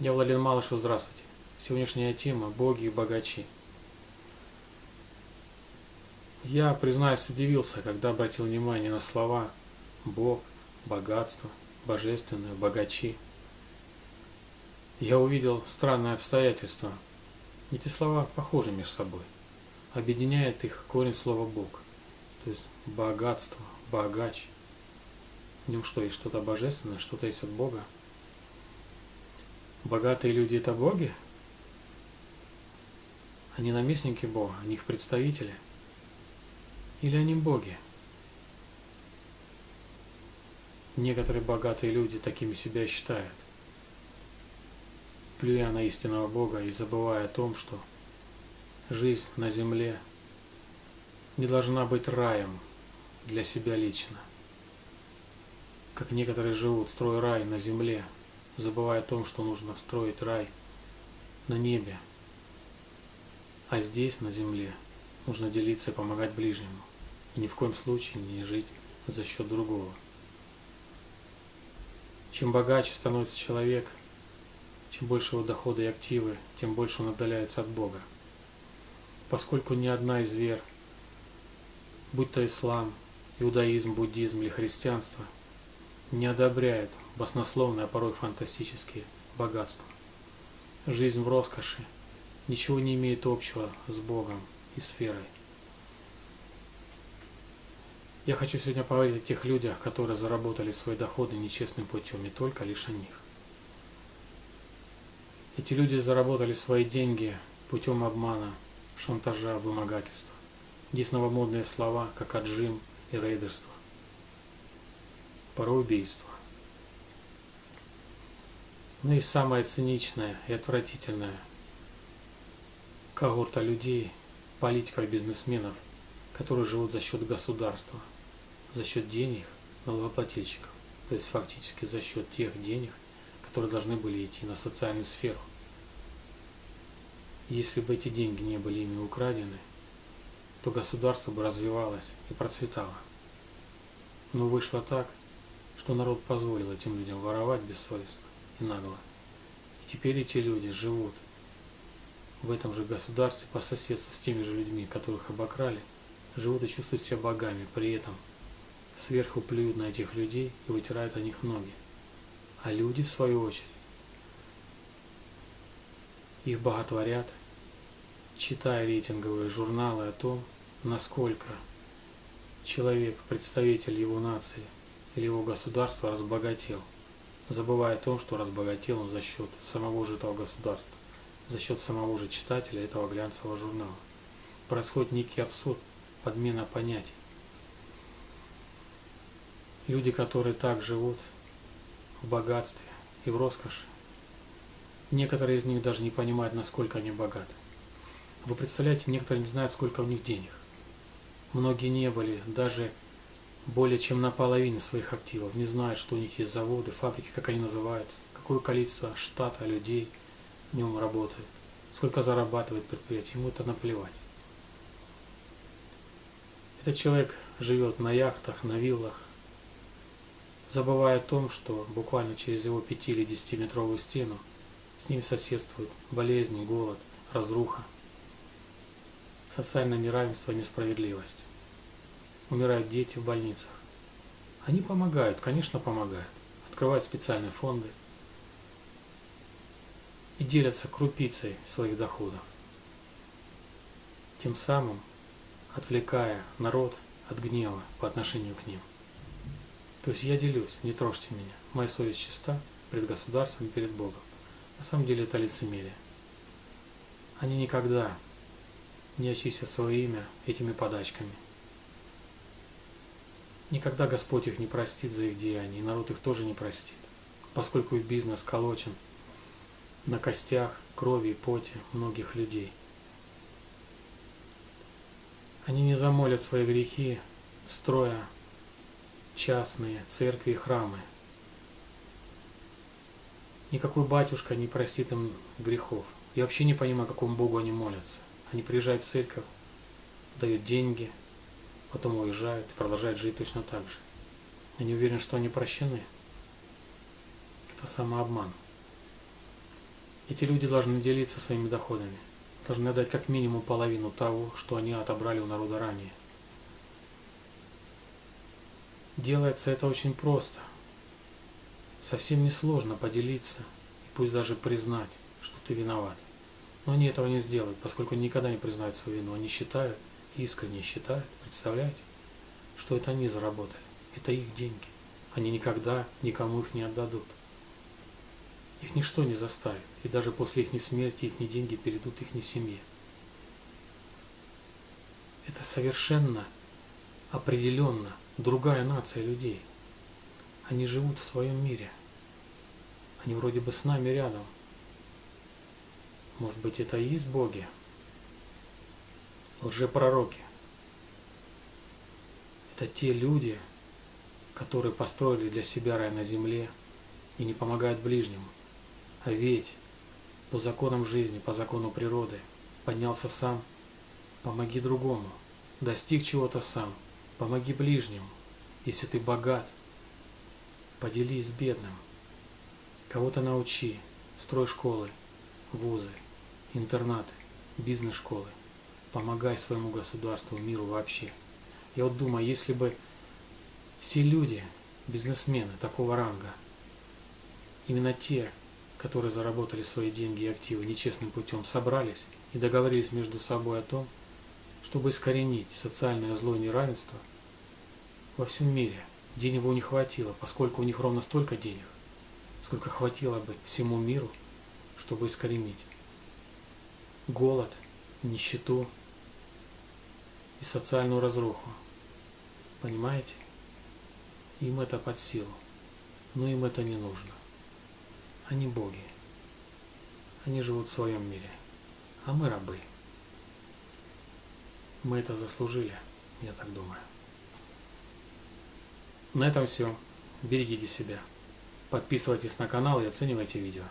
Я Владимир Малышев, здравствуйте. Сегодняшняя тема – боги и богачи. Я, признаюсь, удивился, когда обратил внимание на слова «бог», «богатство», «божественное», «богачи». Я увидел странное обстоятельство. Эти слова похожи между собой. Объединяет их корень слова «бог», то есть богатство, богач. В нем что, есть что-то божественное, что-то есть от Бога? Богатые люди – это боги? Они наместники Бога, они их представители? Или они боги? Некоторые богатые люди такими себя считают, плюя на истинного Бога и забывая о том, что жизнь на земле не должна быть раем для себя лично. Как некоторые живут, строя рай на земле – забывая о том, что нужно строить рай на небе, а здесь, на земле, нужно делиться и помогать ближнему, и ни в коем случае не жить за счет другого. Чем богаче становится человек, чем больше его дохода и активы, тем больше он отдаляется от Бога. Поскольку ни одна из вер, будь то ислам, иудаизм, буддизм или христианство, не одобряет баснословные, а порой фантастические богатства. Жизнь в роскоши ничего не имеет общего с Богом и сферой. Я хочу сегодня поговорить о тех людях, которые заработали свои доходы нечестным путем, и только лишь о них. Эти люди заработали свои деньги путем обмана, шантажа, вымогательства. Здесь новомодные слова, как отжим и рейдерство. Порой убийство. Ну и самое циничное и отвратительное когорта людей, политиков бизнесменов, которые живут за счет государства, за счет денег налогоплательщиков, то есть фактически за счет тех денег, которые должны были идти на социальную сферу. Если бы эти деньги не были ими украдены, то государство бы развивалось и процветало. Но вышло так, что народ позволил этим людям воровать бессовестно и нагло. И теперь эти люди живут в этом же государстве по соседству с теми же людьми, которых обокрали, живут и чувствуют себя богами, при этом сверху плюют на этих людей и вытирают о них ноги. А люди, в свою очередь, их боготворят, читая рейтинговые журналы о том, насколько человек, представитель его нации или его государства разбогател – забывая о том, что разбогател он за счет самого же этого государства, за счет самого же читателя этого глянцевого журнала. Происходит некий абсурд, подмена понятий. Люди, которые так живут в богатстве и в роскоши, некоторые из них даже не понимают, насколько они богаты. Вы представляете, некоторые не знают, сколько у них денег. Многие не были даже более чем наполовину своих активов, не знают, что у них есть заводы, фабрики, как они называются, какое количество штата людей в нем работает, сколько зарабатывает предприятие, ему это наплевать. Этот человек живет на яхтах, на виллах, забывая о том, что буквально через его 5 или 10 метровую стену с ним соседствуют болезни, голод, разруха, социальное неравенство, несправедливость умирают дети в больницах. Они помогают, конечно, помогают. Открывают специальные фонды и делятся крупицей своих доходов. Тем самым отвлекая народ от гнева по отношению к ним. То есть я делюсь, не трожьте меня. Моя совесть чиста перед государством и перед Богом. На самом деле это лицемерие. Они никогда не очистят свое имя этими подачками – Никогда Господь их не простит за их деяния, и народ их тоже не простит, поскольку их бизнес колочен на костях, крови и поте многих людей. Они не замолят свои грехи, строя частные церкви и храмы. Никакой батюшка не простит им грехов. Я вообще не понимаю, какому Богу они молятся. Они приезжают в церковь, дают деньги – потом уезжают и продолжают жить точно так же. Я не уверен, что они прощены. Это самообман. Эти люди должны делиться своими доходами, должны отдать как минимум половину того, что они отобрали у народа ранее. Делается это очень просто. Совсем несложно поделиться и пусть даже признать, что ты виноват. Но они этого не сделают, поскольку никогда не признают свою вину. Они считают, искренне считают, представляете, что это они заработали. Это их деньги. Они никогда никому их не отдадут. Их ничто не заставит, и даже после их смерти их деньги перейдут их семье. Это совершенно определенно другая нация людей. Они живут в своем мире. Они вроде бы с нами рядом. Может быть, это и есть боги? Лжепророки. Это те люди, которые построили для себя рай на земле и не помогают ближнему. А ведь по законам жизни, по закону природы поднялся сам, помоги другому, достиг чего-то сам, помоги ближнему. Если ты богат, поделись с бедным. Кого-то научи, строй школы, вузы, интернаты, бизнес-школы. Помогай своему государству, миру вообще. Я вот думаю, если бы все люди, бизнесмены такого ранга, именно те, которые заработали свои деньги и активы нечестным путем, собрались и договорились между собой о том, чтобы искоренить социальное зло и неравенство во всем мире. Денег у них хватило, поскольку у них ровно столько денег, сколько хватило бы всему миру, чтобы искоренить голод, нищету и социальную разруху. Понимаете? Им это под силу, но им это не нужно. Они боги. Они живут в своем мире, а мы рабы. Мы это заслужили, я так думаю. На этом все. Берегите себя. Подписывайтесь на канал и оценивайте видео.